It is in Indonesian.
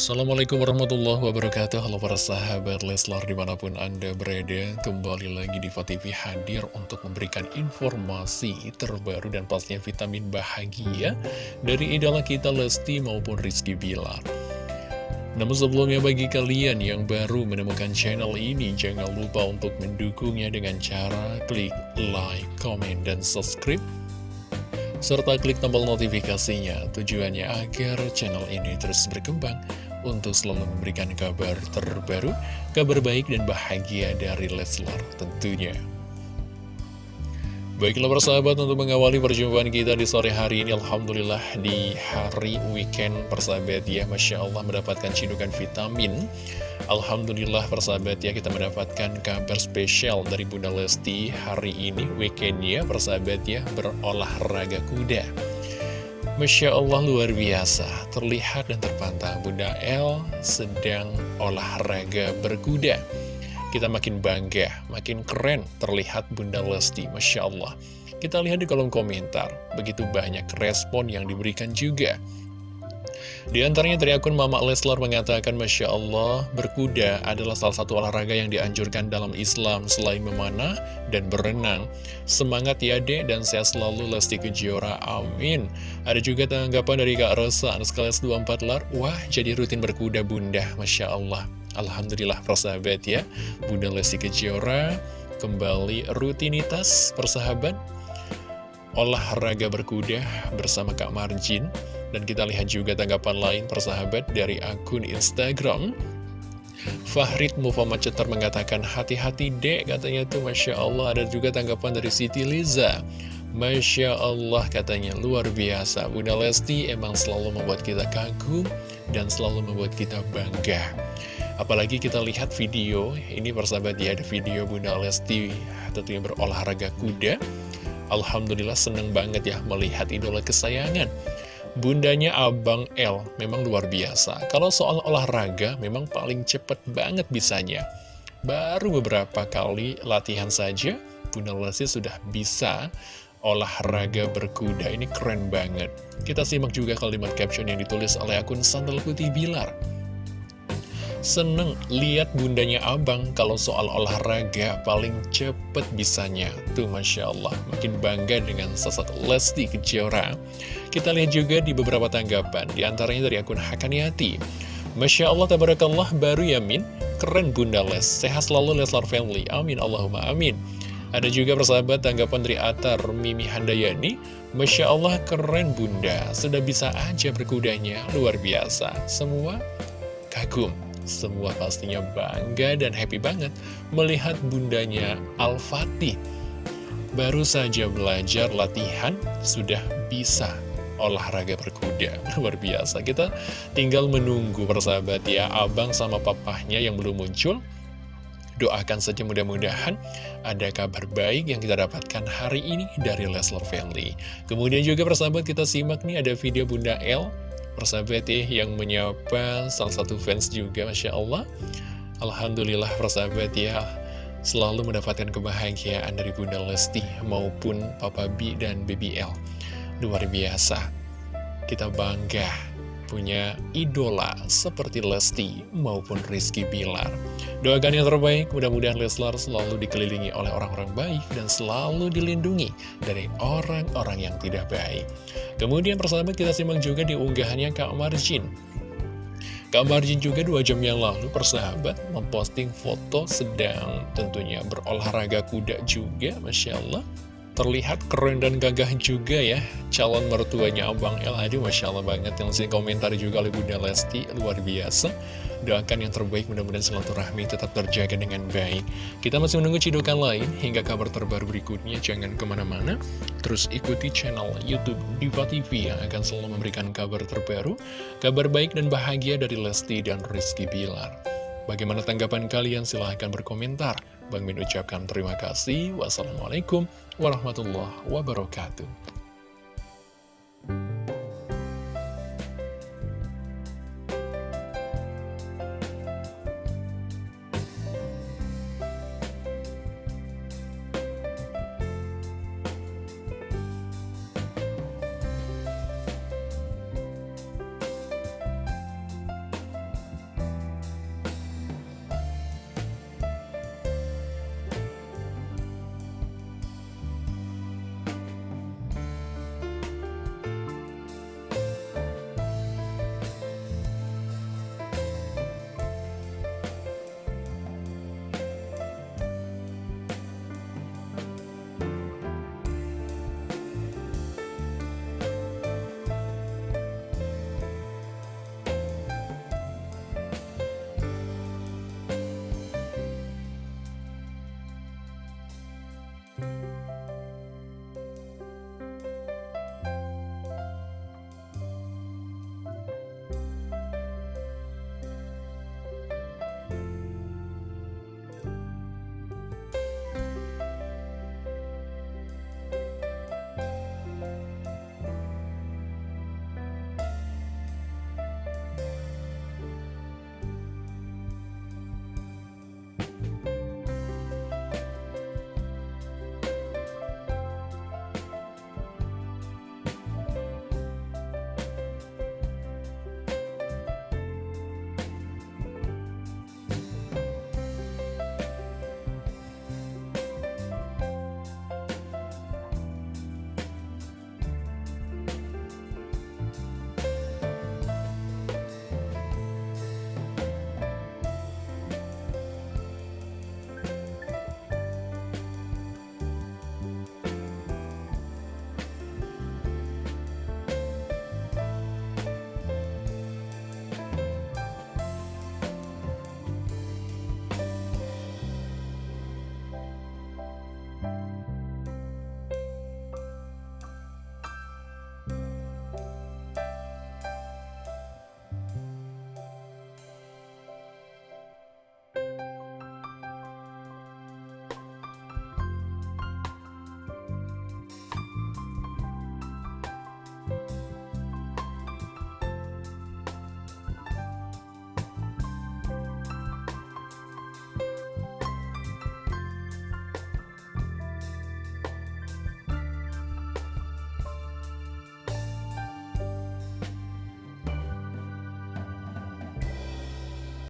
Assalamualaikum warahmatullahi wabarakatuh. Halo para sahabat Leslar di mana pun anda berada Kembali lagi di TV hadir untuk memberikan informasi terbaru dan pastinya vitamin bahagia Dari idola kita Lesti maupun Rizky Bilar. Namun sebelumnya bagi kalian yang baru menemukan channel ini, jangan lupa untuk mendukungnya dengan cara klik like, comment, dan subscribe serta klik tombol notifikasinya tujuannya agar channel ini terus berkembang untuk selalu memberikan kabar terbaru, kabar baik dan bahagia dari Leslar tentunya. Baiklah persahabat untuk mengawali perjumpaan kita di sore hari ini Alhamdulillah di hari weekend persahabat ya Masya Allah mendapatkan cidukan vitamin Alhamdulillah persahabat ya kita mendapatkan kabar spesial dari Bunda Lesti hari ini weekendnya persahabat ya berolahraga kuda Masya Allah luar biasa terlihat dan terpantau Bunda El sedang olahraga berkuda kita makin bangga, makin keren terlihat Bunda Lesti, Masya Allah. Kita lihat di kolom komentar, begitu banyak respon yang diberikan juga. Di antaranya dari akun Mama Leslar mengatakan, Masya Allah, berkuda adalah salah satu olahraga yang dianjurkan dalam Islam selain memanah dan berenang. Semangat ya dek dan sehat selalu Lesti Kejora, amin. Ada juga tanggapan dari Kak Rosa, Anuskales 24 lar, wah jadi rutin berkuda bunda, Masya Allah. Alhamdulillah persahabat ya Bunda Lesti Kejora kembali rutinitas persahabat olahraga berkuda bersama Kak Marjin dan kita lihat juga tanggapan lain persahabat dari akun Instagram. Fahrid Muhammad Cetar mengatakan hati-hati dek katanya tuh Masya Allah. Ada juga tanggapan dari Siti Liza. Masya Allah katanya. Luar biasa. Bunda Lesti emang selalu membuat kita kagum dan selalu membuat kita bangga. Apalagi kita lihat video, ini persahabat ya, ada video Bunda Lesti tentunya berolahraga kuda. Alhamdulillah seneng banget ya melihat idola kesayangan. Bundanya Abang L memang luar biasa. Kalau soal olahraga memang paling cepet banget bisanya. Baru beberapa kali latihan saja, Bunda Lesti sudah bisa olahraga berkuda. Ini keren banget. Kita simak juga kalimat caption yang ditulis oleh akun Sandal Putih Bilar. Seneng lihat bundanya abang kalau soal olahraga paling cepet bisanya. Tuh Masya Allah, makin bangga dengan sosok Lesti Kejora. Kita lihat juga di beberapa tanggapan, di antaranya dari akun Hakaniati. Masya Allah, tabarakallah, baru yamin, keren Bunda Les, sehat selalu Leslar Family, amin Allahumma amin. Ada juga persahabat tanggapan dari Atar Mimi Handayani. Masya Allah keren bunda. Sudah bisa aja berkudanya. Luar biasa. Semua kagum. Semua pastinya bangga dan happy banget melihat bundanya Al-Fatih. Baru saja belajar latihan, sudah bisa olahraga berkuda. Luar biasa, kita tinggal menunggu persahabat ya, abang sama papahnya yang belum muncul. Doakan saja mudah-mudahan ada kabar baik yang kita dapatkan hari ini dari Leslar Family. Kemudian juga persahabat kita simak nih ada video Bunda L persahabat ya yang menyapa salah satu fans juga Masya Allah Alhamdulillah persahabat ya selalu mendapatkan kebahagiaan dari Bunda Lesti maupun Papa B dan BBL luar biasa kita bangga punya idola seperti Lesti maupun Rizky Bilar. Doakan yang terbaik, mudah-mudahan Leslar selalu dikelilingi oleh orang-orang baik dan selalu dilindungi dari orang-orang yang tidak baik. Kemudian persahabat kita simak juga di unggahannya Kak Marjin. Kak Marjin juga dua jam yang lalu persahabat memposting foto sedang tentunya berolahraga kuda juga, Masya Allah terlihat keren dan gagah juga ya calon mertuanya Abang El Aduh Masya Allah banget yang sih komentar juga oleh Bunda Lesti luar biasa. Doakan yang terbaik mudah-mudahan silaturahmi tetap terjaga dengan baik. Kita masih menunggu cidukan lain hingga kabar terbaru berikutnya. Jangan ke mana-mana terus ikuti channel Youtube Diva TV yang akan selalu memberikan kabar terbaru kabar baik dan bahagia dari Lesti dan Rizky Bilar. Bagaimana tanggapan kalian? Silahkan berkomentar. Bang Min ucapkan terima kasih. Wassalamualaikum warahmatullahi wabarakatuh.